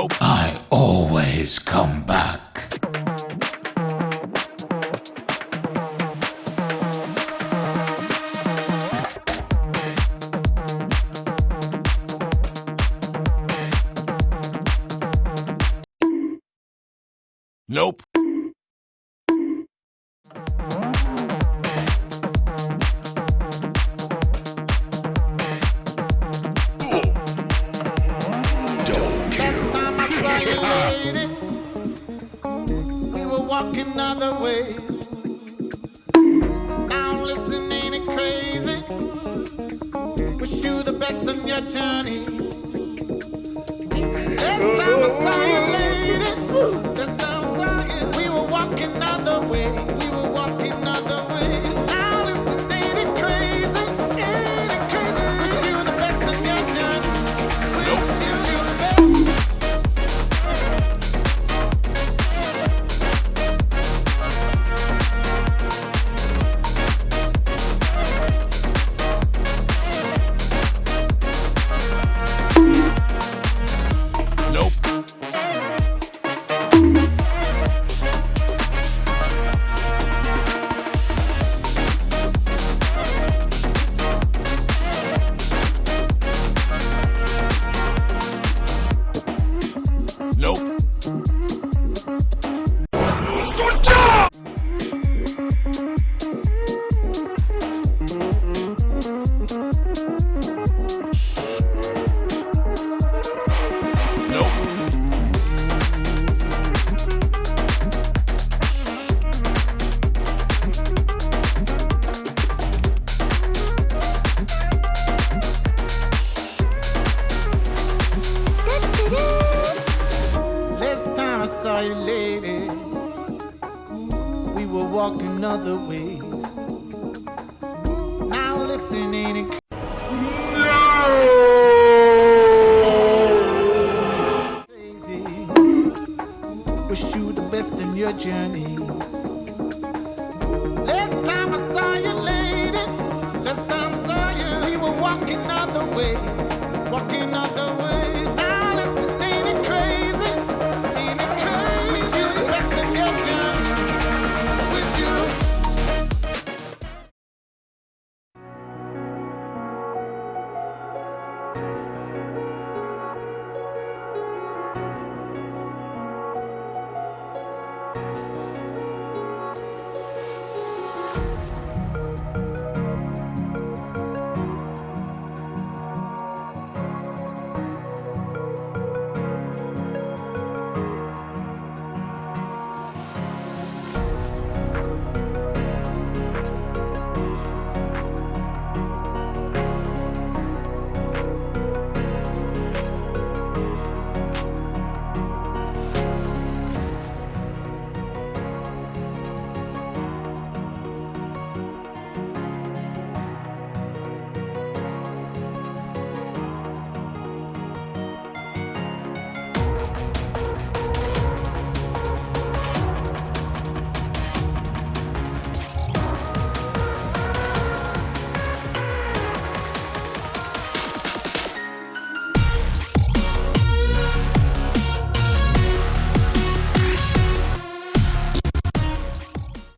Nope. I always come back. Nope. we were walking other ways. Now listen, ain't crazy? Wish you the best in your journey. sorry lady. We were walking other ways. Now listen, ain't? No! Crazy. Wish you the best in your journey. Last time I saw you, lady. Last time I saw you, we were walking other ways. Walking other ways.